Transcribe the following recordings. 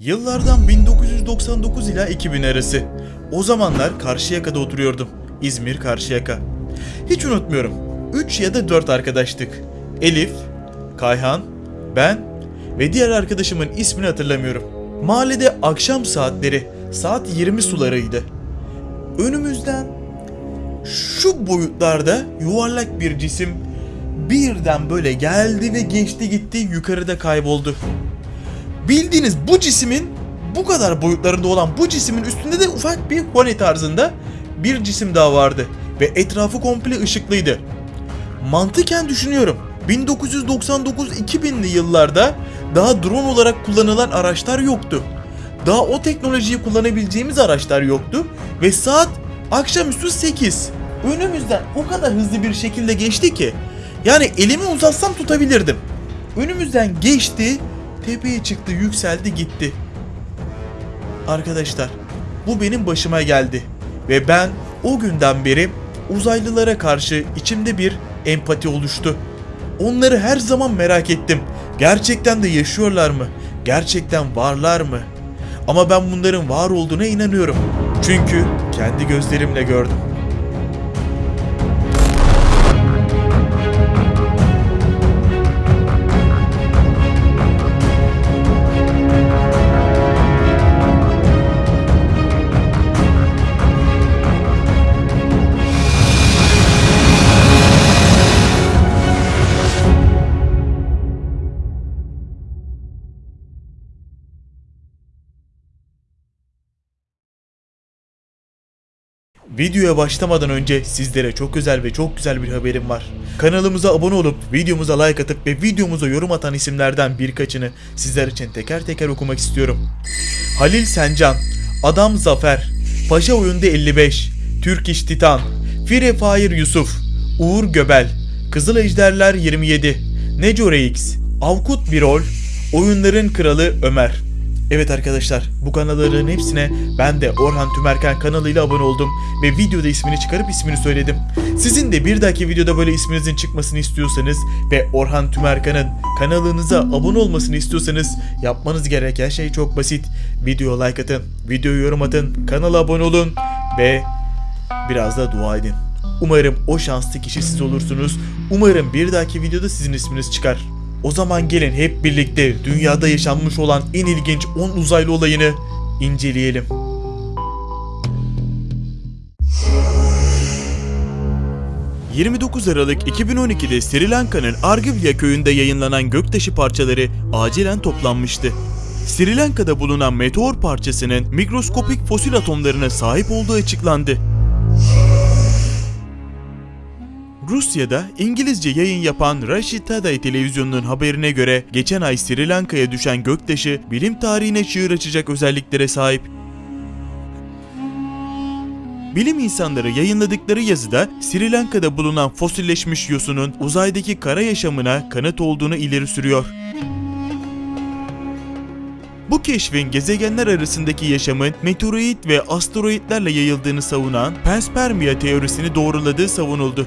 Yıllardan 1999 ila 2000 arası. O zamanlar Karşıyaka'da oturuyordum. İzmir Karşıyaka. Hiç unutmuyorum. 3 ya da 4 arkadaştık. Elif, Kayhan, ben ve diğer arkadaşımın ismini hatırlamıyorum. Mahallede akşam saatleri saat 20 sularıydı. Önümüzden şu boyutlarda yuvarlak bir cisim birden böyle geldi ve geçti gitti yukarıda kayboldu. Bildiğiniz bu cismin bu kadar boyutlarında olan bu cismin üstünde de ufak bir pony tarzında bir cisim daha vardı ve etrafı komple ışıklıydı. Mantıken düşünüyorum. 1999-2000'li yıllarda daha drone olarak kullanılan araçlar yoktu. Daha o teknolojiyi kullanabileceğimiz araçlar yoktu ve saat akşamüstü 8. Önümüzden o kadar hızlı bir şekilde geçti ki yani elimi uzatsam tutabilirdim. Önümüzden geçti, tepeye çıktı, yükseldi, gitti. Arkadaşlar, bu benim başıma geldi ve ben o günden beri uzaylılara karşı içimde bir empati oluştu. Onları her zaman merak ettim. Gerçekten de yaşıyorlar mı? Gerçekten varlar mı? Ama ben bunların var olduğuna inanıyorum. Çünkü kendi gözlerimle gördüm. Videoya başlamadan önce sizlere çok özel ve çok güzel bir haberim var. Kanalımıza abone olup videomuza like atıp ve videomuza yorum atan isimlerden birkaçını sizler için teker teker okumak istiyorum. Halil Sencan, Adam Zafer, Paşa Oyunda 55, Türk İş Titan, Fire Fire Yusuf, Uğur Göbel, Kızıl Ejderler 27, Neco Rex, Avkut Birol, Oyunların Kralı Ömer. Evet arkadaşlar bu kanalların hepsine ben de Orhan Tümerken kanalıyla abone oldum ve videoda ismini çıkarıp ismini söyledim. Sizin de bir dahaki videoda böyle isminizin çıkmasını istiyorsanız ve Orhan Tümerkan'ın kanalınıza abone olmasını istiyorsanız yapmanız gereken şey çok basit. Videoya like atın, videoyu yorum atın, kanala abone olun ve biraz da dua edin. Umarım o şanslı kişi siz olursunuz. Umarım bir dahaki videoda sizin isminiz çıkar. O zaman gelin hep birlikte dünyada yaşanmış olan en ilginç 10 uzaylı olayını inceleyelim. ...29 Aralık 2012'de Sri Lanka'nın Argivya köyünde yayınlanan göktaşı parçaları acilen toplanmıştı. Sri Lanka'da bulunan meteor parçasının mikroskopik fosil atomlarına sahip olduğu açıklandı. Rusya'da İngilizce yayın yapan Rashid Taday televizyonunun haberine göre geçen ay Sri Lanka'ya düşen göktaşı bilim tarihine çığır açacak özelliklere sahip. Bilim insanları yayınladıkları yazıda Sri Lanka'da bulunan fosilleşmiş yosunun uzaydaki kara yaşamına kanıt olduğunu ileri sürüyor. Bu keşfin gezegenler arasındaki yaşamın meteoroid ve asteroidlerle yayıldığını savunan panspermia teorisini doğruladığı savunuldu.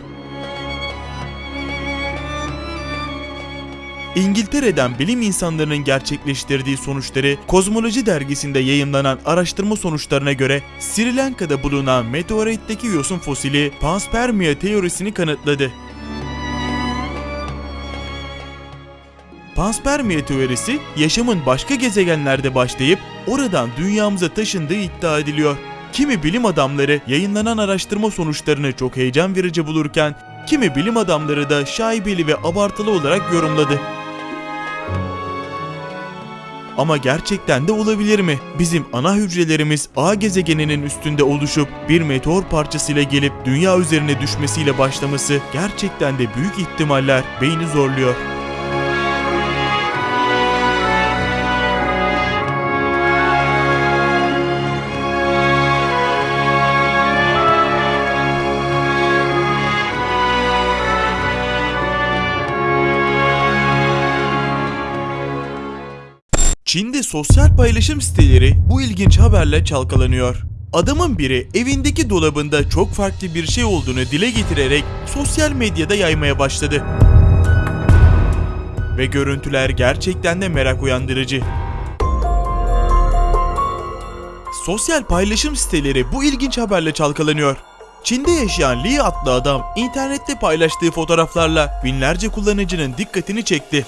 İngiltere'den bilim insanlarının gerçekleştirdiği sonuçları Kozmoloji dergisinde yayımlanan araştırma sonuçlarına göre Sri Lanka'da bulunan meteoritteki yosun fosili panspermia teorisini kanıtladı. Panspermia teorisi yaşamın başka gezegenlerde başlayıp oradan dünyamıza taşındığı iddia ediliyor. Kimi bilim adamları yayınlanan araştırma sonuçlarını çok heyecan verici bulurken kimi bilim adamları da şaibeli ve abartılı olarak yorumladı. Ama gerçekten de olabilir mi? Bizim ana hücrelerimiz A gezegeninin üstünde oluşup bir meteor parçasıyla gelip dünya üzerine düşmesiyle başlaması gerçekten de büyük ihtimaller beyni zorluyor. Çin'de sosyal paylaşım siteleri bu ilginç haberle çalkalanıyor. Adamın biri evindeki dolabında çok farklı bir şey olduğunu dile getirerek sosyal medyada yaymaya başladı. Ve görüntüler gerçekten de merak uyandırıcı. Sosyal paylaşım siteleri bu ilginç haberle çalkalanıyor. Çin'de yaşayan Lee adlı adam internette paylaştığı fotoğraflarla binlerce kullanıcının dikkatini çekti.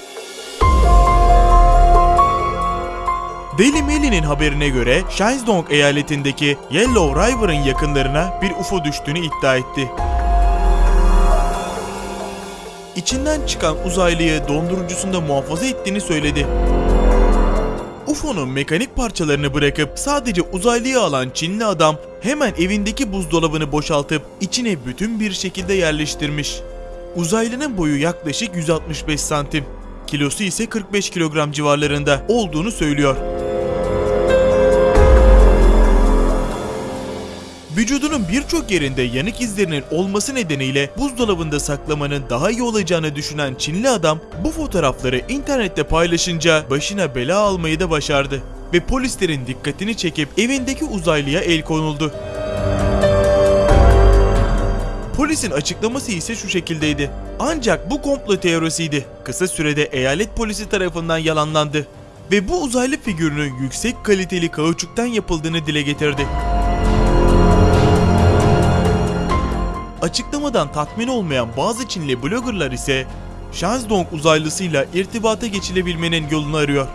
Daily Mail'in haberine göre Shandong eyaletindeki Yellow River'ın yakınlarına bir UFO düştüğünü iddia etti. İçinden çıkan uzaylıyı dondurucusunda muhafaza ettiğini söyledi. UFO'nun mekanik parçalarını bırakıp sadece uzaylıyı alan Çinli adam hemen evindeki buzdolabını boşaltıp içine bütün bir şekilde yerleştirmiş. Uzaylının boyu yaklaşık 165 santim, kilosu ise 45 kilogram civarlarında olduğunu söylüyor. Vücudunun birçok yerinde yanık izlerinin olması nedeniyle buzdolabında saklamanın daha iyi olacağını düşünen Çinli adam bu fotoğrafları internette paylaşınca başına bela almayı da başardı ve polislerin dikkatini çekip evindeki uzaylıya el konuldu. Polisin açıklaması ise şu şekildeydi. Ancak bu komplo teorisiydi. Kısa sürede eyalet polisi tarafından yalanlandı ve bu uzaylı figürünün yüksek kaliteli kauçuktan yapıldığını dile getirdi. Açıklamadan tatmin olmayan bazı Çinli bloggerlar ise Shandong uzaylısıyla irtibata geçilebilmenin yolunu arıyor.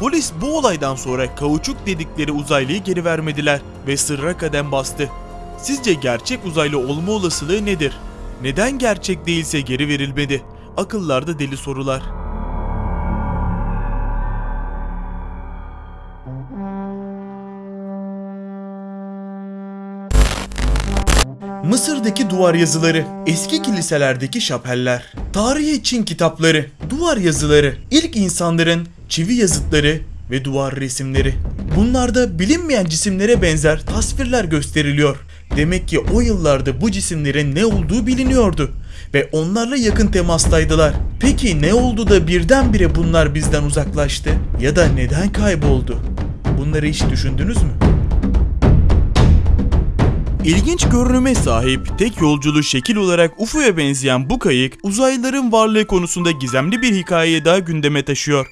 Polis bu olaydan sonra kauçuk dedikleri uzaylıyı geri vermediler ve sırra kadem bastı. Sizce gerçek uzaylı olma olasılığı nedir? Neden gerçek değilse geri verilmedi? Akıllarda deli sorular. Mısır'daki duvar yazıları, eski kiliselerdeki şapeller, tarihi Çin kitapları, duvar yazıları, ilk insanların çivi yazıtları ve duvar resimleri. Bunlarda bilinmeyen cisimlere benzer tasvirler gösteriliyor. Demek ki o yıllarda bu cisimlerin ne olduğu biliniyordu ve onlarla yakın temastaydılar. Peki ne oldu da birdenbire bunlar bizden uzaklaştı ya da neden kayboldu? Bunları hiç düşündünüz mü? İlginç görünüme sahip, tek yolculu şekil olarak UFO'ya benzeyen bu kayık, uzaylıların varlığı konusunda gizemli bir hikayeyi daha gündeme taşıyor.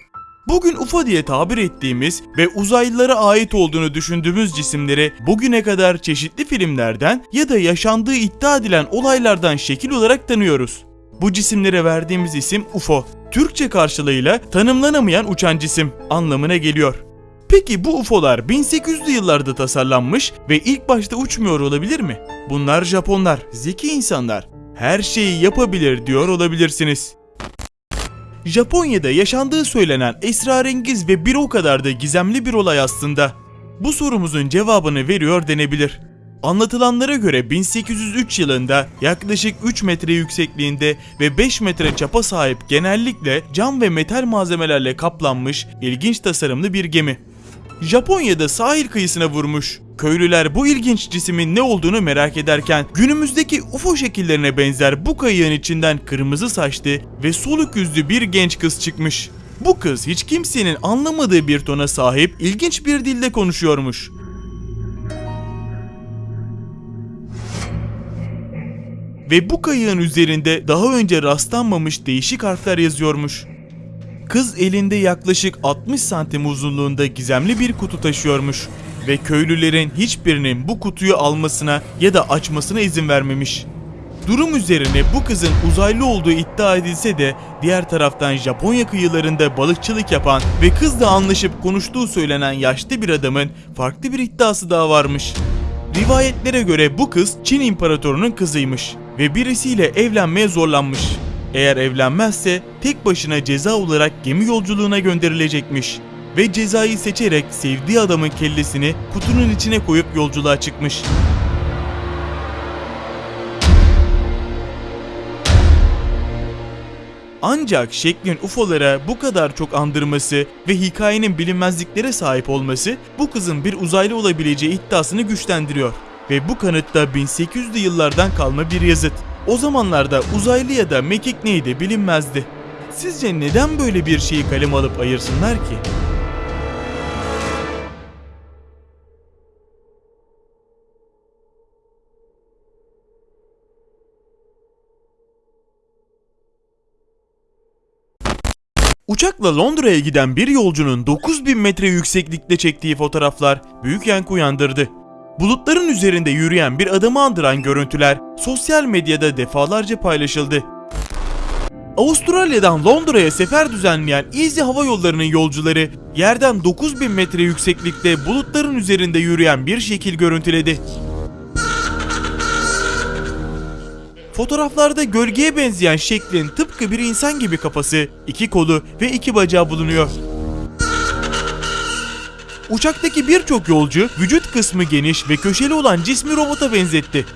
Bugün UFO diye tabir ettiğimiz ve uzaylılara ait olduğunu düşündüğümüz cisimleri bugüne kadar çeşitli filmlerden ya da yaşandığı iddia edilen olaylardan şekil olarak tanıyoruz. Bu cisimlere verdiğimiz isim UFO. Türkçe karşılığıyla tanımlanamayan uçan cisim anlamına geliyor. Peki bu UFO'lar 1800'lü yıllarda tasarlanmış ve ilk başta uçmuyor olabilir mi? Bunlar Japonlar, zeki insanlar. Her şeyi yapabilir diyor olabilirsiniz. Japonya'da yaşandığı söylenen esrarengiz ve bir o kadar da gizemli bir olay aslında. Bu sorumuzun cevabını veriyor denebilir. Anlatılanlara göre 1803 yılında yaklaşık 3 metre yüksekliğinde ve 5 metre çapa sahip genellikle cam ve metal malzemelerle kaplanmış ilginç tasarımlı bir gemi. Japonya'da sahil kıyısına vurmuş. Köylüler bu ilginç cismin ne olduğunu merak ederken günümüzdeki UFO şekillerine benzer bu kayığın içinden kırmızı saçlı ve soluk yüzlü bir genç kız çıkmış. Bu kız hiç kimsenin anlamadığı bir tona sahip ilginç bir dilde konuşuyormuş. Ve bu kayığın üzerinde daha önce rastlanmamış değişik harfler yazıyormuş. Kız elinde yaklaşık 60 santim uzunluğunda gizemli bir kutu taşıyormuş ve köylülerin hiçbirinin bu kutuyu almasına ya da açmasına izin vermemiş. Durum üzerine bu kızın uzaylı olduğu iddia edilse de diğer taraftan Japonya kıyılarında balıkçılık yapan ve kızla anlaşıp konuştuğu söylenen yaşlı bir adamın farklı bir iddiası daha varmış. Rivayetlere göre bu kız Çin imparatorunun kızıymış ve birisiyle evlenmeye zorlanmış. Eğer evlenmezse tek başına ceza olarak gemi yolculuğuna gönderilecekmiş ve cezayı seçerek sevdiği adamın kellesini kutunun içine koyup yolculuğa çıkmış. Ancak şeklin UFO'lara bu kadar çok andırması ve hikayenin bilinmezliklere sahip olması bu kızın bir uzaylı olabileceği iddiasını güçlendiriyor. Ve bu kanıtta 1800'lü yıllardan kalma bir yazıt. O zamanlarda uzaylı ya da mekik neydi bilinmezdi. Sizce neden böyle bir şeyi kalem alıp ayırsınlar ki? Uçakla Londra'ya giden bir yolcunun 9000 metre yükseklikte çektiği fotoğraflar büyük yankı uyandırdı. Bulutların üzerinde yürüyen bir adamı andıran görüntüler sosyal medyada defalarca paylaşıldı. Avustralya'dan Londra'ya sefer düzenleyen Easy Hava Yolları'nın yolcuları yerden 9000 metre yükseklikte bulutların üzerinde yürüyen bir şekil görüntüledi. Fotoğraflarda gölgeye benzeyen şeklin tıpkı bir insan gibi kafası, iki kolu ve iki bacağı bulunuyor. Uçaktaki birçok yolcu vücut kısmı geniş ve köşeli olan cismi robota benzetti.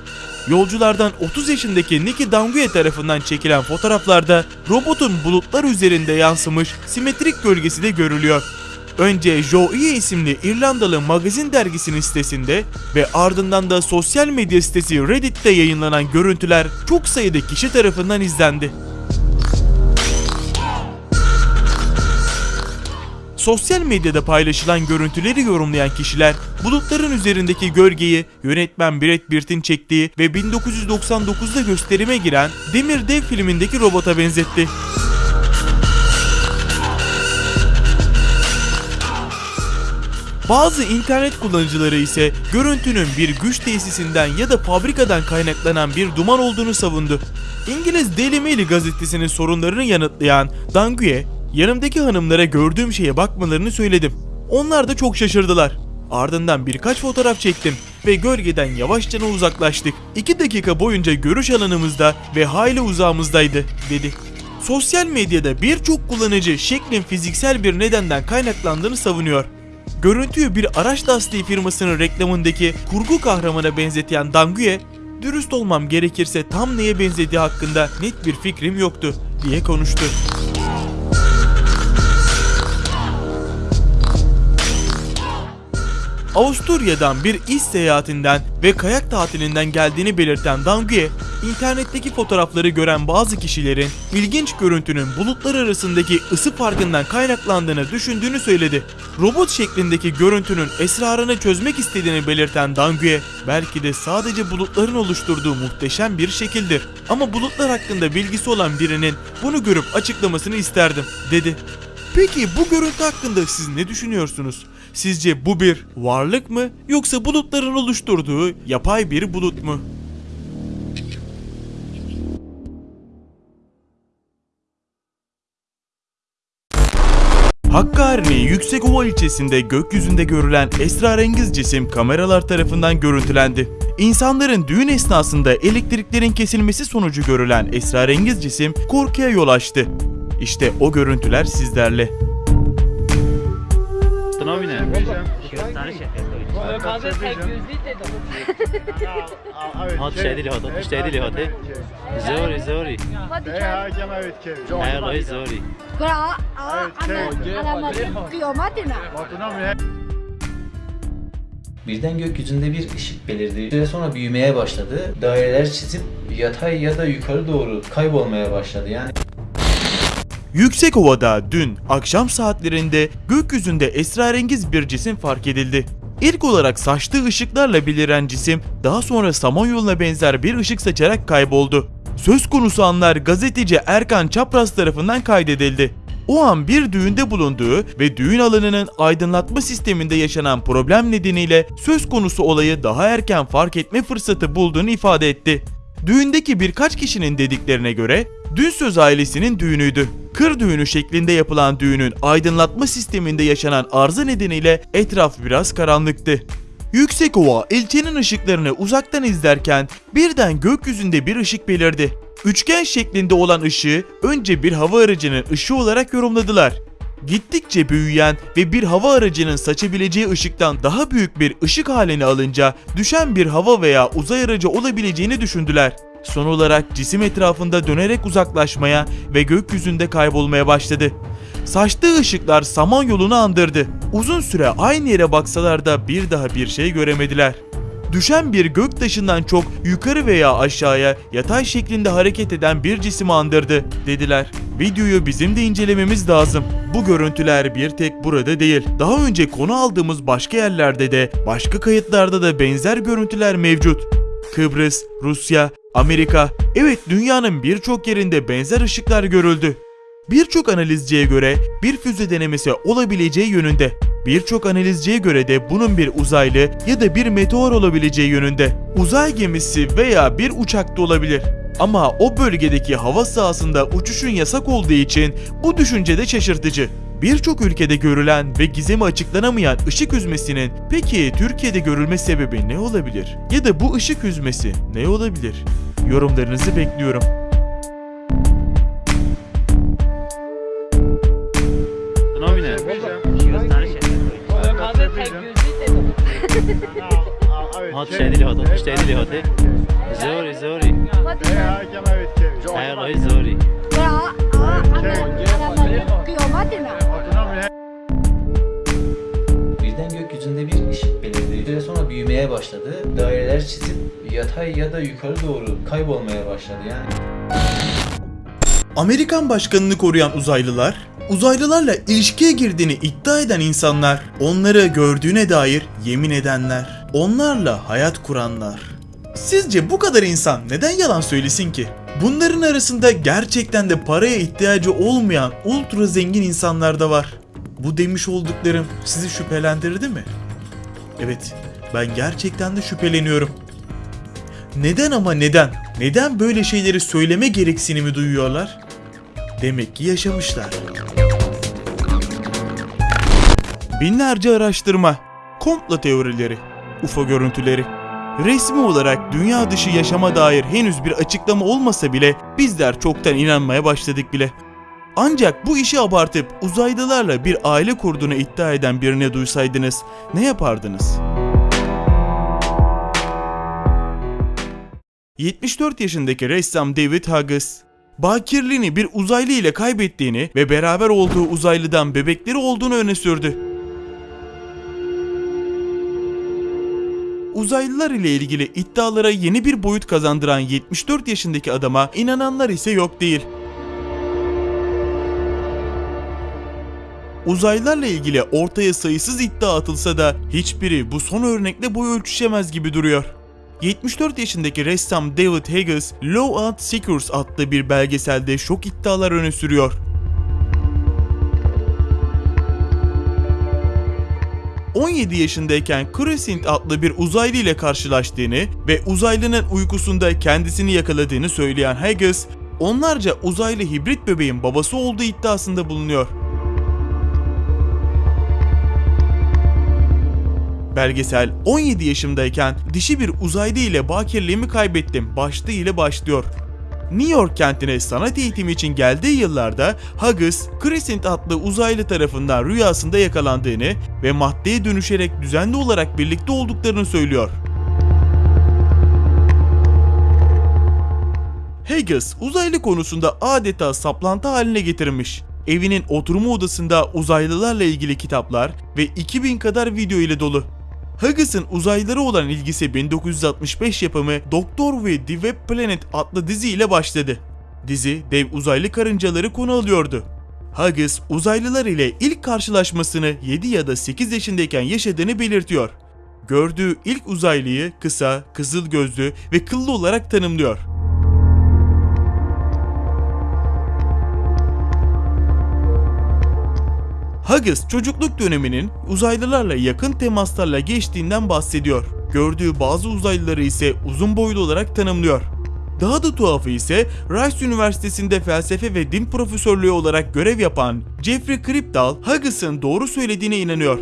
Yolculardan 30 yaşındaki Nicky Danguye tarafından çekilen fotoğraflarda robotun bulutlar üzerinde yansımış simetrik gölgesi de görülüyor. Önce Joe isimli İrlandalı magazin dergisinin sitesinde ve ardından da sosyal medya sitesi Reddit'te yayınlanan görüntüler çok sayıda kişi tarafından izlendi. Sosyal medyada paylaşılan görüntüleri yorumlayan kişiler bulutların üzerindeki gölgeyi yönetmen Brad Pitt'in çektiği ve 1999'da gösterime giren Demir Dev filmindeki robota benzetti. Bazı internet kullanıcıları ise görüntünün bir güç tesisinden ya da fabrikadan kaynaklanan bir duman olduğunu savundu. İngiliz Daily Mail gazetesinin sorunlarını yanıtlayan Danguye, yanımdaki hanımlara gördüğüm şeye bakmalarını söyledim. Onlar da çok şaşırdılar. Ardından birkaç fotoğraf çektim ve gölgeden yavaşça uzaklaştık. 2 dakika boyunca görüş alanımızda ve hayli uzağımızdaydı, dedi. Sosyal medyada birçok kullanıcı şeklin fiziksel bir nedenden kaynaklandığını savunuyor. Görüntüyü bir araç lastiği firmasının reklamındaki kurgu kahramana benzeten Danguye, dürüst olmam gerekirse tam neye benzediği hakkında net bir fikrim yoktu diye konuştu. Avusturya'dan bir iş seyahatinden ve kayak tatilinden geldiğini belirten Danguye, internetteki fotoğrafları gören bazı kişilerin ilginç görüntünün bulutlar arasındaki ısı farkından kaynaklandığını düşündüğünü söyledi. Robot şeklindeki görüntünün esrarını çözmek istediğini belirten Danguye, belki de sadece bulutların oluşturduğu muhteşem bir şekildir. Ama bulutlar hakkında bilgisi olan birinin bunu görüp açıklamasını isterdim, dedi. Peki bu görüntü hakkında siz ne düşünüyorsunuz? Sizce bu bir varlık mı yoksa bulutların oluşturduğu yapay bir bulut mu? Hakkari'nin Yüksekova ilçesinde gökyüzünde görülen esrarengiz cisim kameralar tarafından görüntülendi. İnsanların düğün esnasında elektriklerin kesilmesi sonucu görülen esrarengiz cisim korkuya yol açtı. İşte o görüntüler sizlerle. Kahve tek gözlüydü Hat şeydi lihat, hat şeydi lihat. Zori, zori. Hadi Ey gel. hakem evet ki. Hayır, zori. Kura aa ana alamadın kıyametine. Batına mı? Birden gökyüzünde bir ışık belirdi. Süre sonra büyümeye başladı. Daireler çizip yatay ya da yukarı doğru kaybolmaya başladı. Yani Yüksekova'da dün akşam saatlerinde gökyüzünde esrarengiz bir cisim fark edildi. İlk olarak saçtığı ışıklarla beliren cisim daha sonra samanyoluna benzer bir ışık saçarak kayboldu. Söz konusu anlar gazeteci Erkan Çapraz tarafından kaydedildi. O an bir düğünde bulunduğu ve düğün alanının aydınlatma sisteminde yaşanan problem nedeniyle söz konusu olayı daha erken fark etme fırsatı bulduğunu ifade etti. Düğündeki birkaç kişinin dediklerine göre dün söz ailesinin düğünüydü. Kır düğünü şeklinde yapılan düğünün aydınlatma sisteminde yaşanan arıza nedeniyle etraf biraz karanlıktı. Yüksekova ilçenin ışıklarını uzaktan izlerken birden gökyüzünde bir ışık belirdi. Üçgen şeklinde olan ışığı önce bir hava aracının ışığı olarak yorumladılar. Gittikçe büyüyen ve bir hava aracının saçabileceği ışıktan daha büyük bir ışık haline alınca düşen bir hava veya uzay aracı olabileceğini düşündüler. Son olarak cisim etrafında dönerek uzaklaşmaya ve gökyüzünde kaybolmaya başladı. Saçtığı ışıklar samanyolunu andırdı. Uzun süre aynı yere baksalar da bir daha bir şey göremediler. Düşen bir göktaşından çok yukarı veya aşağıya yatay şeklinde hareket eden bir cisim andırdı dediler. Videoyu bizim de incelememiz lazım. Bu görüntüler bir tek burada değil. Daha önce konu aldığımız başka yerlerde de başka kayıtlarda da benzer görüntüler mevcut. Kıbrıs, Rusya, Amerika, evet dünyanın birçok yerinde benzer ışıklar görüldü. Birçok analizciye göre bir füze denemesi olabileceği yönünde. Birçok analizciye göre de bunun bir uzaylı ya da bir meteor olabileceği yönünde. Uzay gemisi veya bir uçak da olabilir. Ama o bölgedeki hava sahasında uçuşun yasak olduğu için bu düşünce de şaşırtıcı. Birçok ülkede görülen ve gizemi açıklanamayan ışık hüzmesinin peki Türkiye'de görülme sebebi ne olabilir? Ya da bu ışık hüzmesi ne olabilir? Yorumlarınızı bekliyorum. هات شديلي هات شديلي هات زوري زوري Madina. هاي الله زوري Ya a- ana araba çıkıyor Madina. Birden gökyüzünde bir ışık belirdi. Bir süre sonra büyümeye başladı. Daireler çizip yatay ya da yukarı doğru kaybolmaya başladı yani. Amerikan başkanını koruyan uzaylılar, uzaylılarla ilişkiye girdiğini iddia eden insanlar, onları gördüğüne dair yemin edenler, onlarla hayat kuranlar. Sizce bu kadar insan neden yalan söylesin ki? Bunların arasında gerçekten de paraya ihtiyacı olmayan ultra zengin insanlar da var. Bu demiş olduklarım sizi şüphelendirdi mi? Evet, ben gerçekten de şüpheleniyorum. Neden ama neden? Neden böyle şeyleri söyleme gereksinimi duyuyorlar? Demek ki yaşamışlar. Binlerce araştırma, komplo teorileri, UFO görüntüleri. Resmi olarak dünya dışı yaşama dair henüz bir açıklama olmasa bile bizler çoktan inanmaya başladık bile. Ancak bu işi abartıp uzaylılarla bir aile kurduğunu iddia eden birine duysaydınız ne yapardınız? 74 yaşındaki ressam David Hughes, bakirliğini bir uzaylı ile kaybettiğini ve beraber olduğu uzaylıdan bebekleri olduğunu öne sürdü. Uzaylılar ile ilgili iddialara yeni bir boyut kazandıran 74 yaşındaki adama inananlar ise yok değil. Uzaylılarla ilgili ortaya sayısız iddia atılsa da hiçbiri bu son örnekle boy ölçüşemez gibi duruyor. 74 yaşındaki ressam David Hughes, Law and Secrets adlı bir belgeselde şok iddialar öne sürüyor. ...17 yaşındayken Crescent adlı bir uzaylı ile karşılaştığını ve uzaylının uykusunda kendisini yakaladığını söyleyen Hughes, onlarca uzaylı hibrit bebeğin babası olduğu iddiasında bulunuyor. Belgesel 17 yaşımdayken dişi bir uzaylı ile bakirliğimi kaybettim başlığı ile başlıyor. New York kentine sanat eğitimi için geldiği yıllarda Hughes, Crescent adlı uzaylı tarafından rüyasında yakalandığını ve maddeye dönüşerek düzenli olarak birlikte olduklarını söylüyor. Hughes uzaylı konusunda adeta saplantı haline getirmiş. Evinin oturma odasında uzaylılarla ilgili kitaplar ve 2000 kadar video ile dolu. Hugges'ın uzaylılara olan ilgisi 1965 yapımı Doktor ve The Web Planet adlı dizi ile başladı. Dizi dev uzaylı karıncaları konu alıyordu. Hugges uzaylılar ile ilk karşılaşmasını 7 ya da 8 yaşındayken yaşadığını belirtiyor. Gördüğü ilk uzaylıyı kısa, kızıl gözlü ve kıllı olarak tanımlıyor. Hughes çocukluk döneminin uzaylılarla yakın temaslarla geçtiğinden bahsediyor. Gördüğü bazı uzaylıları ise uzun boylu olarak tanımlıyor. Daha da tuhafı ise Rice Üniversitesi'nde felsefe ve din profesörlüğü olarak görev yapan Jeffrey Kripal, Hugges'ın doğru söylediğine inanıyor.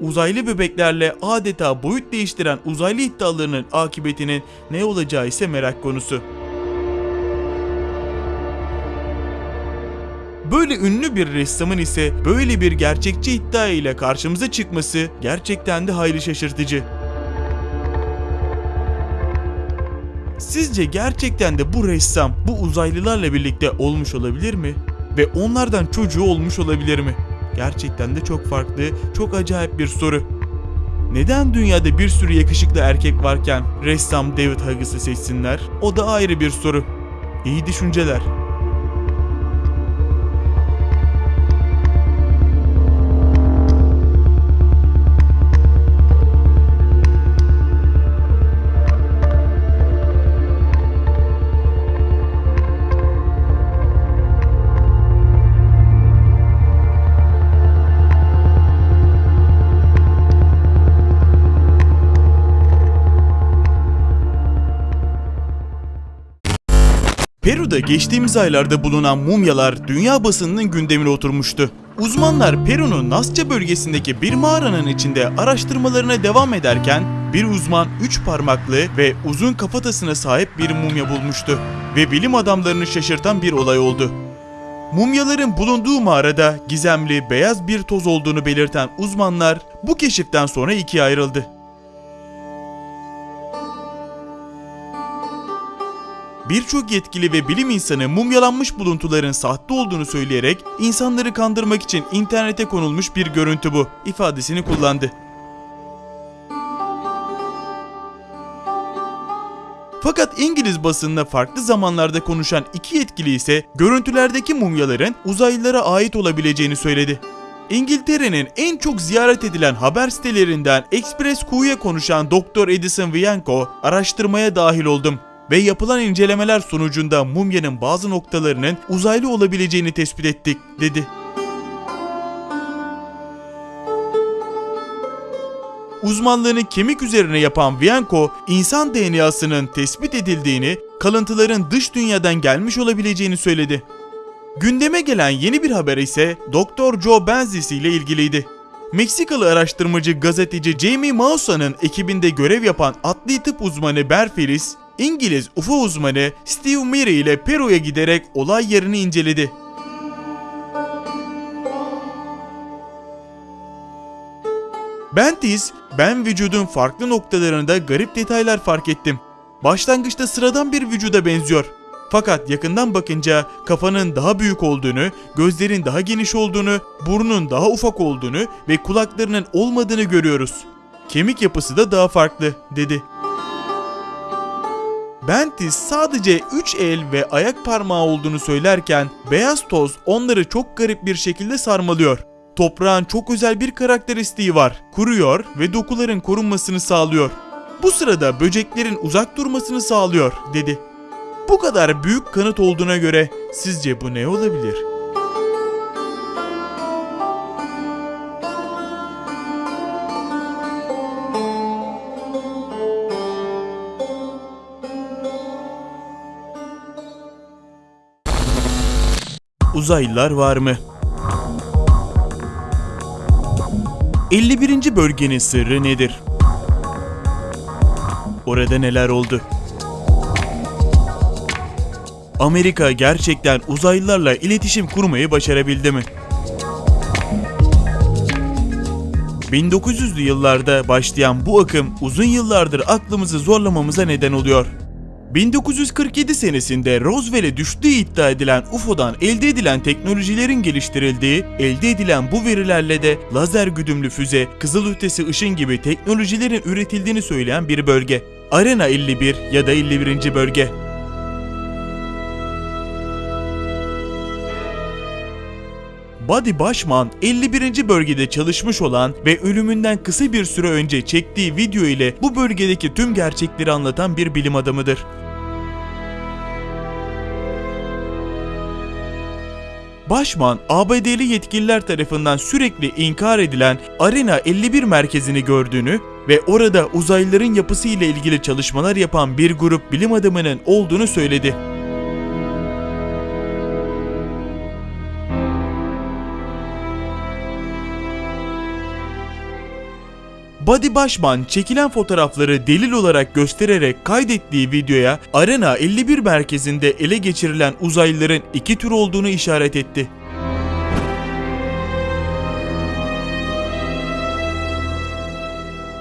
Uzaylı bebeklerle adeta boyut değiştiren uzaylı iddialarının akıbetinin ne olacağı ise merak konusu. Böyle ünlü bir ressamın ise böyle bir gerçekçi iddia ile karşımıza çıkması gerçekten de hayli şaşırtıcı. Sizce gerçekten de bu ressam bu uzaylılarla birlikte olmuş olabilir mi? Ve onlardan çocuğu olmuş olabilir mi? Gerçekten de çok farklı, çok acayip bir soru. Neden dünyada bir sürü yakışıklı erkek varken ressam David Hugges'ı seçsinler? O da ayrı bir soru. İyi düşünceler. Peru'da geçtiğimiz aylarda bulunan mumyalar dünya basınının gündemine oturmuştu. Uzmanlar Peru'nun Nasça bölgesindeki bir mağaranın içinde araştırmalarına devam ederken bir uzman üç parmaklı ve uzun kafatasına sahip bir mumya bulmuştu ve bilim adamlarını şaşırtan bir olay oldu. Mumyaların bulunduğu mağarada gizemli beyaz bir toz olduğunu belirten uzmanlar bu keşiften sonra ikiye ayrıldı. Birçok yetkili ve bilim insanı mumyalanmış buluntuların sahte olduğunu söyleyerek insanları kandırmak için internete konulmuş bir görüntü bu ifadesini kullandı. Fakat İngiliz basınına farklı zamanlarda konuşan iki yetkili ise görüntülerdeki mumyaların uzaylılara ait olabileceğini söyledi. İngiltere'nin en çok ziyaret edilen haber sitelerinden Express Q'ya konuşan Dr. Edison Vianco, araştırmaya dahil oldum ve yapılan incelemeler sonucunda mumyanın bazı noktalarının uzaylı olabileceğini tespit ettik, dedi. Uzmanlığını kemik üzerine yapan Vianco, insan DNA'sının tespit edildiğini, kalıntıların dış dünyadan gelmiş olabileceğini söyledi. Gündeme gelen yeni bir haber ise Dr. Joe Benzis ile ilgiliydi. Meksikalı araştırmacı gazeteci Jamie Mausa'nın ekibinde görev yapan adli tıp uzmanı Berfilis, İngiliz UFO uzmanı Steve Murray ile Peru'ya giderek olay yerini inceledi. Bentis, ben vücudun farklı noktalarında garip detaylar fark ettim. Başlangıçta sıradan bir vücuda benziyor. Fakat yakından bakınca kafanın daha büyük olduğunu, gözlerin daha geniş olduğunu, burnun daha ufak olduğunu ve kulaklarının olmadığını görüyoruz. Kemik yapısı da daha farklı, dedi. Bentis sadece 3 el ve ayak parmağı olduğunu söylerken beyaz toz onları çok garip bir şekilde sarmalıyor. Toprağın çok özel bir karakteristiği var. Kuruyor ve dokuların korunmasını sağlıyor. Bu sırada böceklerin uzak durmasını sağlıyor, dedi. Bu kadar büyük kanıt olduğuna göre sizce bu ne olabilir? Uzaylılar var mı? 51. bölgenin sırrı nedir? Orada neler oldu? Amerika gerçekten uzaylılarla iletişim kurmayı başarabildi mi? 1900'lü yıllarda başlayan bu akım uzun yıllardır aklımızı zorlamamıza neden oluyor. 1947 senesinde Roswell'e düştüğü iddia edilen UFO'dan elde edilen teknolojilerin geliştirildiği, elde edilen bu verilerle de lazer güdümlü füze, kızılötesi ışın gibi teknolojilerin üretildiğini söyleyen bir bölge. Arena 51 ya da 51. bölge. Buddy Başman 51. bölgede çalışmış olan ve ölümünden kısa bir süre önce çektiği video ile bu bölgedeki tüm gerçekleri anlatan bir bilim adamıdır. Başman, ABD'li yetkililer tarafından sürekli inkar edilen Arena 51 merkezini gördüğünü ve orada uzaylıların yapısı ile ilgili çalışmalar yapan bir grup bilim adamının olduğunu söyledi. Buddy Başman çekilen fotoğrafları delil olarak göstererek kaydettiği videoya Arena 51 merkezinde ele geçirilen uzaylıların iki tür olduğunu işaret etti.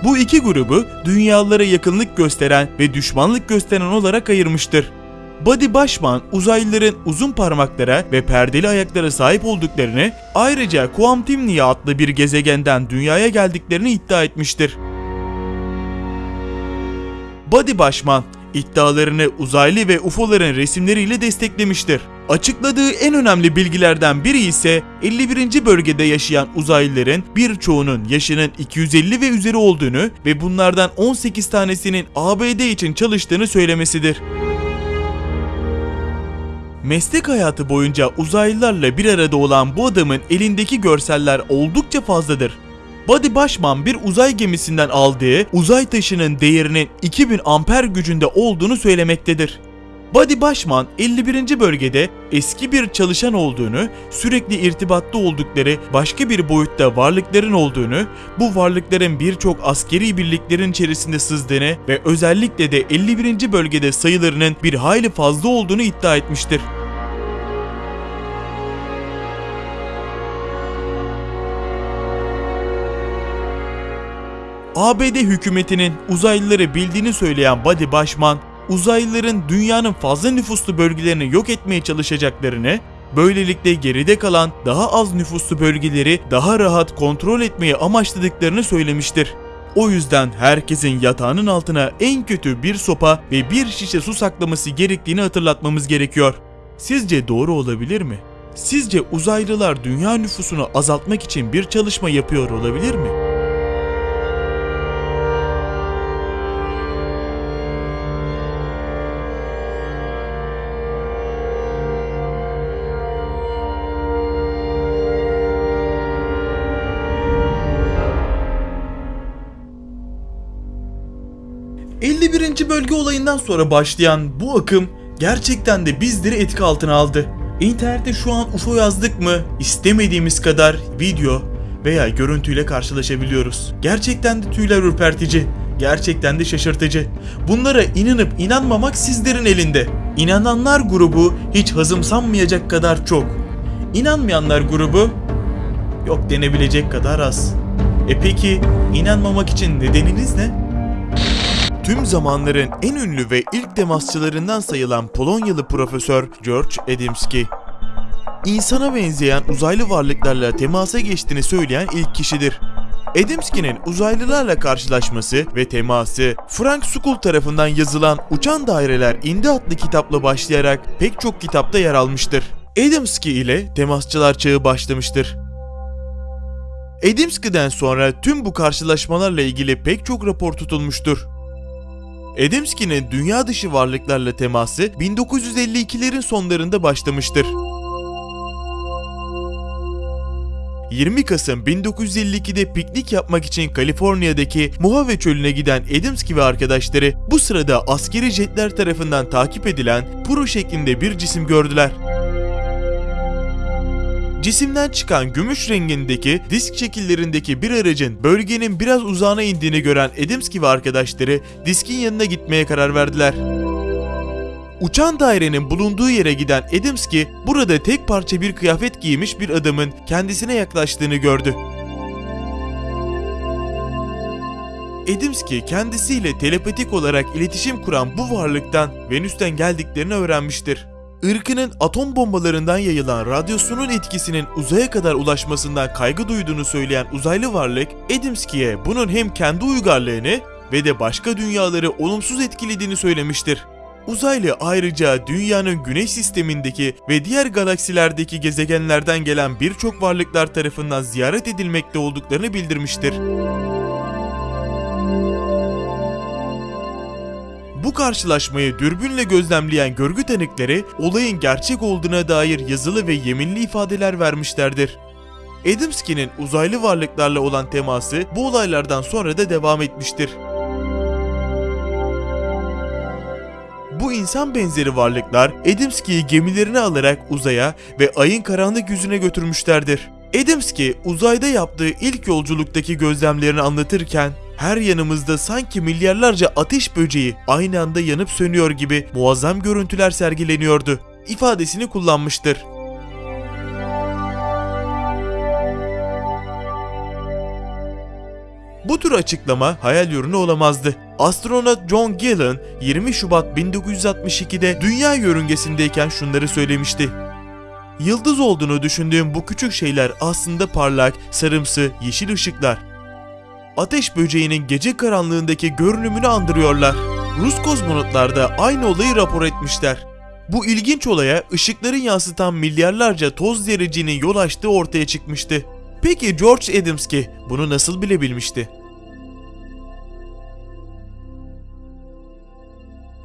Bu iki grubu dünyalara yakınlık gösteren ve düşmanlık gösteren olarak ayırmıştır. Buddy Başman uzaylıların uzun parmaklara ve perdeli ayaklara sahip olduklarını ayrıca Quamtimnia adlı bir gezegenden dünyaya geldiklerini iddia etmiştir. Buddy Başman iddialarını uzaylı ve UFO'ların resimleriyle desteklemiştir. Açıkladığı en önemli bilgilerden biri ise 51. bölgede yaşayan uzaylıların birçoğunun yaşının 250 ve üzeri olduğunu ve bunlardan 18 tanesinin ABD için çalıştığını söylemesidir. Meslek hayatı boyunca uzaylılarla bir arada olan bu adamın elindeki görseller oldukça fazladır. Buddy Başman bir uzay gemisinden aldığı uzay taşının değerinin 2000 amper gücünde olduğunu söylemektedir. Buddy Başman 51. bölgede eski bir çalışan olduğunu, sürekli irtibatta oldukları başka bir boyutta varlıkların olduğunu, bu varlıkların birçok askeri birliklerin içerisinde sızdığını ve özellikle de 51. bölgede sayılarının bir hayli fazla olduğunu iddia etmiştir. ABD hükümetinin uzaylıları bildiğini söyleyen Buddy Başman, uzaylıların dünyanın fazla nüfuslu bölgelerini yok etmeye çalışacaklarını, böylelikle geride kalan daha az nüfuslu bölgeleri daha rahat kontrol etmeyi amaçladıklarını söylemiştir. O yüzden herkesin yatağının altına en kötü bir sopa ve bir şişe su saklaması gerektiğini hatırlatmamız gerekiyor. Sizce doğru olabilir mi? Sizce uzaylılar dünya nüfusunu azaltmak için bir çalışma yapıyor olabilir mi? ...51. bölge olayından sonra başlayan bu akım gerçekten de bizleri etki altına aldı. İnternette şu an UFO yazdık mı istemediğimiz kadar video veya görüntüyle karşılaşabiliyoruz. Gerçekten de tüyler ürpertici, gerçekten de şaşırtıcı. Bunlara inanıp inanmamak sizlerin elinde. İnananlar grubu hiç hazımsanmayacak kadar çok. İnanmayanlar grubu yok denebilecek kadar az. E peki inanmamak için nedeniniz ne? Tüm zamanların en ünlü ve ilk temasçılarından sayılan Polonyalı profesör George Adamski. İnsana benzeyen uzaylı varlıklarla temasa geçtiğini söyleyen ilk kişidir. Adamski'nin uzaylılarla karşılaşması ve teması Frank Sukul tarafından yazılan Uçan Daireler İndi adlı kitapla başlayarak pek çok kitapta yer almıştır. Adamski ile temasçılar çağı başlamıştır. Adamski'den sonra tüm bu karşılaşmalarla ilgili pek çok rapor tutulmuştur. Adamski'nin dünya dışı varlıklarla teması 1952'lerin sonlarında başlamıştır. 20 Kasım 1952'de piknik yapmak için Kaliforniya'daki Mojave Çölü'ne giden Adamski ve arkadaşları bu sırada askeri jetler tarafından takip edilen puro şeklinde bir cisim gördüler. Cisimden çıkan gümüş rengindeki disk şekillerindeki bir aracın bölgenin biraz uzağına indiğini gören Adamski ve arkadaşları diskin yanına gitmeye karar verdiler. Uçan dairenin bulunduğu yere giden Adamski burada tek parça bir kıyafet giymiş bir adamın kendisine yaklaştığını gördü. Adamski kendisiyle telepatik olarak iletişim kuran bu varlıktan Venüs'ten geldiklerini öğrenmiştir. Irkının atom bombalarından yayılan radyasyonun etkisinin uzaya kadar ulaşmasından kaygı duyduğunu söyleyen uzaylı varlık, Adamski'ye bunun hem kendi uygarlığını ve de başka dünyaları olumsuz etkilediğini söylemiştir. Uzaylı ayrıca dünyanın güneş sistemindeki ve diğer galaksilerdeki gezegenlerden gelen birçok varlıklar tarafından ziyaret edilmekte olduklarını bildirmiştir. Bu karşılaşmayı dürbünle gözlemleyen görgü tanıkları olayın gerçek olduğuna dair yazılı ve yeminli ifadeler vermişlerdir. Adamski'nin uzaylı varlıklarla olan teması bu olaylardan sonra da devam etmiştir. Bu insan benzeri varlıklar Adamski'yi gemilerine alarak uzaya ve ayın karanlık yüzüne götürmüşlerdir. Adamski uzayda yaptığı ilk yolculuktaki gözlemlerini anlatırken her yanımızda sanki milyarlarca ateş böceği aynı anda yanıp sönüyor gibi muazzam görüntüler sergileniyordu ifadesini kullanmıştır. Bu tür açıklama hayal ürünü olamazdı. Astronot John Glenn 20 Şubat 1962'de dünya yörüngesindeyken şunları söylemişti. Yıldız olduğunu düşündüğüm bu küçük şeyler aslında parlak, sarımsı, yeşil ışıklar. Ateş böceğinin gece karanlığındaki görünümünü andırıyorlar. Rus kozmonotlar da aynı olayı rapor etmişler. Bu ilginç olaya ışıkların yansıtan milyarlarca toz zerrecinin yol açtığı ortaya çıkmıştı. Peki George Adamski bunu nasıl bilebilmişti?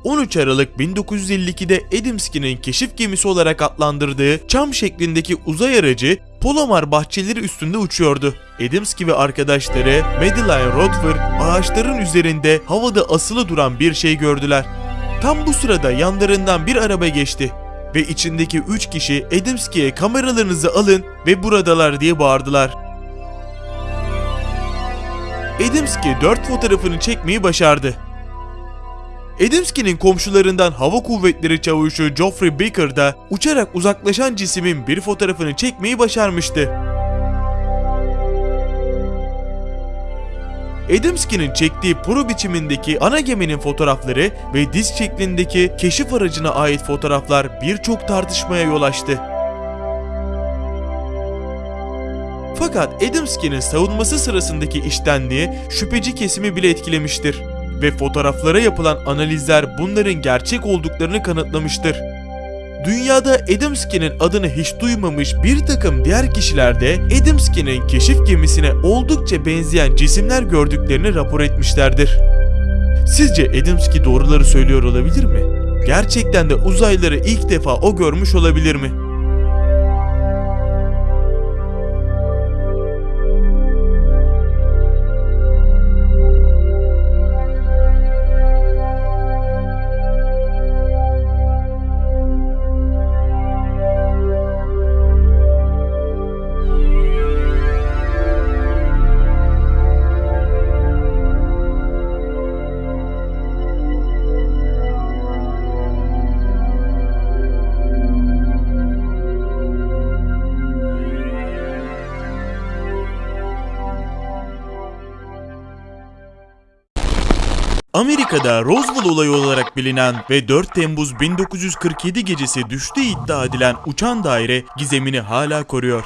13 Aralık 1952'de Adamski'nin keşif gemisi olarak adlandırdığı çam şeklindeki uzay aracı Palomar bahçeleri üstünde uçuyordu. Adamski ve arkadaşları Madeline Rodfer ağaçların üzerinde havada asılı duran bir şey gördüler. Tam bu sırada yanlarından bir araba geçti ve içindeki 3 kişi Adamski'ye kameralarınızı alın ve buradalar diye bağırdılar. Adamski 4 fotoğrafını çekmeyi başardı. Adamski'nin komşularından hava kuvvetleri çavuşu Geoffrey Baker da uçarak uzaklaşan cismin bir fotoğrafını çekmeyi başarmıştı. Adamski'nin çektiği pro biçimindeki ana geminin fotoğrafları ve disk şeklindeki keşif aracına ait fotoğraflar birçok tartışmaya yol açtı. Fakat Adamski'nin savunması sırasındaki iştenliği şüpheci kesimi bile etkilemiştir ve fotoğraflara yapılan analizler bunların gerçek olduklarını kanıtlamıştır. Dünyada Adamski'nin adını hiç duymamış bir takım diğer kişiler de Adamski'nin keşif gemisine oldukça benzeyen cisimler gördüklerini rapor etmişlerdir. Sizce Adamski doğruları söylüyor olabilir mi? Gerçekten de uzaylıları ilk defa o görmüş olabilir mi? Amerika'da Roswell olayı olarak bilinen ve 4 Temmuz 1947 gecesi düştüğü iddia edilen uçan daire gizemini hala koruyor.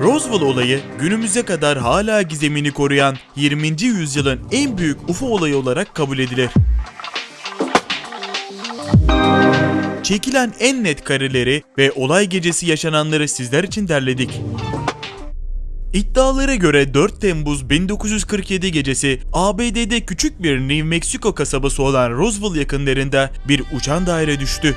Roswell olayı günümüze kadar hala gizemini koruyan 20. yüzyılın en büyük UFO olayı olarak kabul edilir. Çekilen en net kareleri ve olay gecesi yaşananları sizler için derledik. İddialara göre 4 Temmuz 1947 gecesi ABD'de küçük bir New Mexico kasabası olan Roswell yakınlarında bir uçan daire düştü.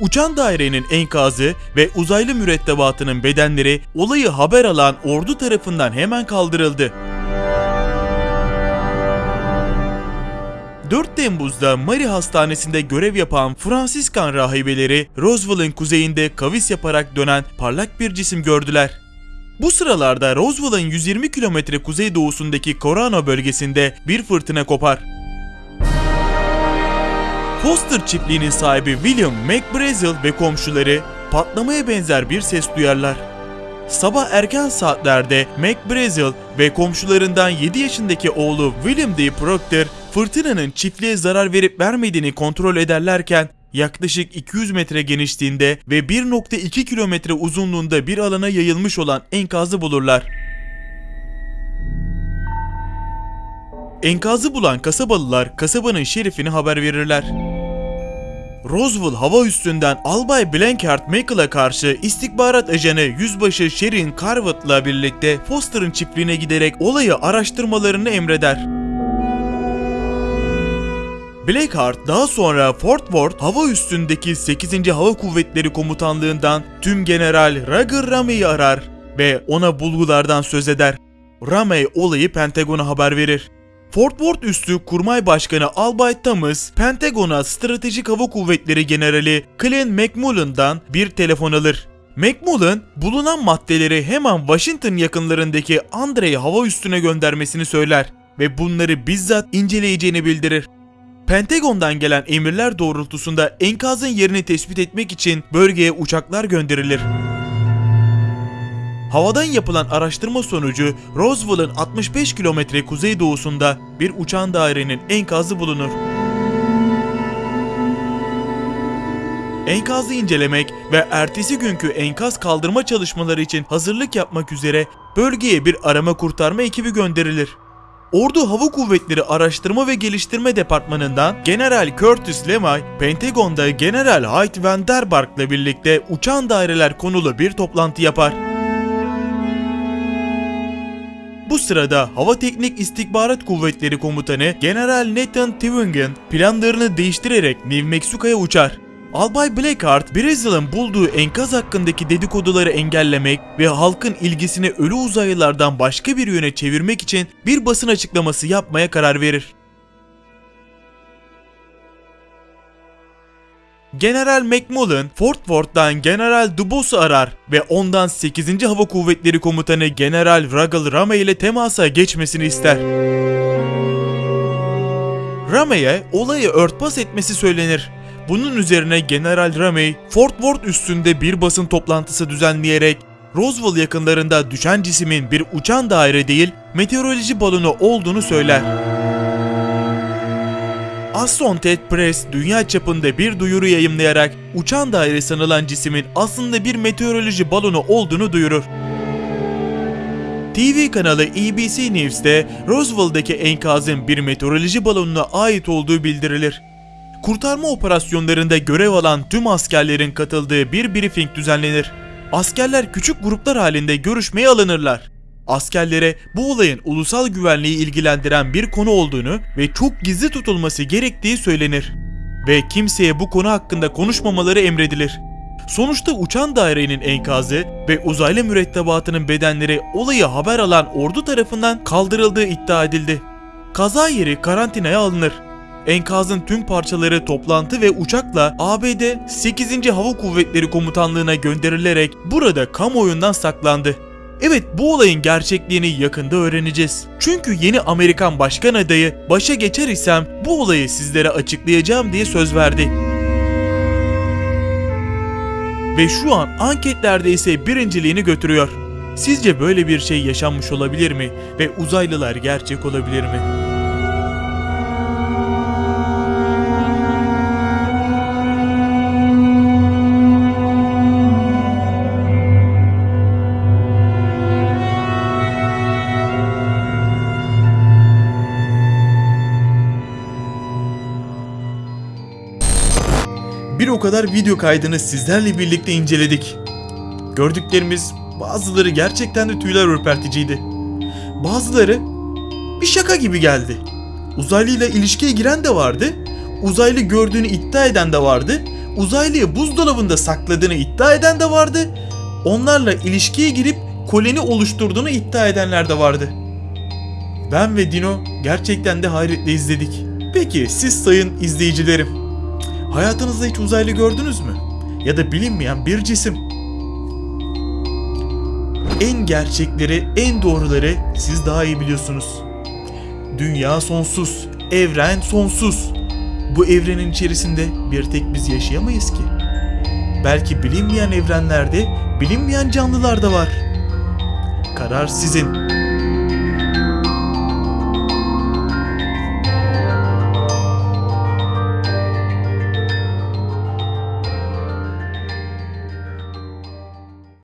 Uçan dairenin enkazı ve uzaylı mürettebatının bedenleri olayı haber alan ordu tarafından hemen kaldırıldı. 4 Temmuz'da Mary Hastanesi'nde görev yapan Fransiskan rahibeleri Roswell'ın kuzeyinde kavis yaparak dönen parlak bir cisim gördüler. Bu sıralarda Roswell'ın 120 kilometre kuzeydoğusundaki Corano bölgesinde bir fırtına kopar. Foster çiftliğinin sahibi William McBrazel ve komşuları patlamaya benzer bir ses duyarlar. Sabah erken saatlerde McBrazel ve komşularından 7 yaşındaki oğlu William D. Proctor fırtınanın çiftliğe zarar verip vermediğini kontrol ederlerken yaklaşık 200 metre genişliğinde ve 1.2 kilometre uzunluğunda bir alana yayılmış olan enkazı bulurlar. Enkazı bulan kasabalılar kasabanın şerifine haber verirler. Roswell hava üstünden Albay Blanchard Michael'a karşı istihbarat ajanı Yüzbaşı Sherin Carvett'la birlikte Foster'ın çiftliğine giderek olayı araştırmalarını emreder. Blackheart daha sonra Fort Worth hava üstündeki 8. Hava Kuvvetleri Komutanlığından Tüm General Roger Ramey'i arar ve ona bulgulardan söz eder. Ramey olayı Pentagon'a haber verir. Fort Worth üstü Kurmay Başkanı Albay Thomas, Pentagon'a Stratejik Hava Kuvvetleri Generali Glenn McMullen'dan bir telefon alır. McMullen, bulunan maddeleri hemen Washington yakınlarındaki Andrei hava üstüne göndermesini söyler ve bunları bizzat inceleyeceğini bildirir. Pentagon'dan gelen emirler doğrultusunda enkazın yerini tespit etmek için bölgeye uçaklar gönderilir. Havadan yapılan araştırma sonucu Roswell'ın 65 kilometre kuzeydoğusunda bir uçan dairenin enkazı bulunur. Enkazı incelemek ve ertesi günkü enkaz kaldırma çalışmaları için hazırlık yapmak üzere bölgeye bir arama kurtarma ekibi gönderilir. Ordu Hava Kuvvetleri Araştırma ve Geliştirme Departmanı'ndan General Curtis LeMay, Pentagon'da General Hyde Van Der Bark'la birlikte uçan daireler konulu bir toplantı yapar. Bu sırada Hava Teknik İstihbarat Kuvvetleri Komutanı General Nathan Twingen planlarını değiştirerek New Mexico'ya uçar. Albay Blackheart, Brezel'ın bulduğu enkaz hakkındaki dedikoduları engellemek ve halkın ilgisini ölü uzaylılardan başka bir yöne çevirmek için bir basın açıklaması yapmaya karar verir. General McMullen, Fort Worth'tan General Dubos'u arar ve ondan 8. Hava Kuvvetleri Komutanı General Ruggles Ramey ile temasa geçmesini ister. Ramey'e olayı örtbas etmesi söylenir. Bunun üzerine General Ramey, Fort Worth üstünde bir basın toplantısı düzenleyerek Roswell yakınlarında düşen cismin bir uçan daire değil, meteoroloji balonu olduğunu söyler. Associated Press dünya çapında bir duyuru yayımlayarak uçan daire sanılan cismin aslında bir meteoroloji balonu olduğunu duyurur. TV kanalı ABC News'te Roswell'daki enkazın bir meteoroloji balonuna ait olduğu bildirilir. Kurtarma operasyonlarında görev alan tüm askerlerin katıldığı bir briefing düzenlenir. Askerler küçük gruplar halinde görüşmeye alınırlar. Askerlere bu olayın ulusal güvenliği ilgilendiren bir konu olduğunu ve çok gizli tutulması gerektiği söylenir. Ve kimseye bu konu hakkında konuşmamaları emredilir. Sonuçta uçan dairenin enkazı ve uzaylı mürettebatının bedenleri olayı haber alan ordu tarafından kaldırıldığı iddia edildi. Kaza yeri karantinaya alınır. Enkazın tüm parçaları toplantı ve uçakla ABD 8. Hava Kuvvetleri Komutanlığı'na gönderilerek burada kamuoyundan saklandı. Evet bu olayın gerçekliğini yakında öğreneceğiz. Çünkü yeni Amerikan başkan adayı başa geçer isem bu olayı sizlere açıklayacağım diye söz verdi. Ve şu an anketlerde ise birinciliğini götürüyor. Sizce böyle bir şey yaşanmış olabilir mi ve uzaylılar gerçek olabilir mi? Bir o kadar video kaydını sizlerle birlikte inceledik. Gördüklerimiz bazıları gerçekten de tüyler ürperticiydi. Bazıları bir şaka gibi geldi. Uzaylıyla ilişkiye giren de vardı. Uzaylı gördüğünü iddia eden de vardı. Uzaylıyı buzdolabında sakladığını iddia eden de vardı. Onlarla ilişkiye girip koloni oluşturduğunu iddia edenler de vardı. Ben ve Dino gerçekten de hayretle izledik. Peki siz sayın izleyicilerim Hayatınızda hiç uzaylı gördünüz mü? Ya da bilinmeyen bir cisim. En gerçekleri, en doğruları siz daha iyi biliyorsunuz. Dünya sonsuz, evren sonsuz. Bu evrenin içerisinde bir tek biz yaşayamayız ki. Belki bilinmeyen evrenlerde bilinmeyen canlılar da var. Karar sizin.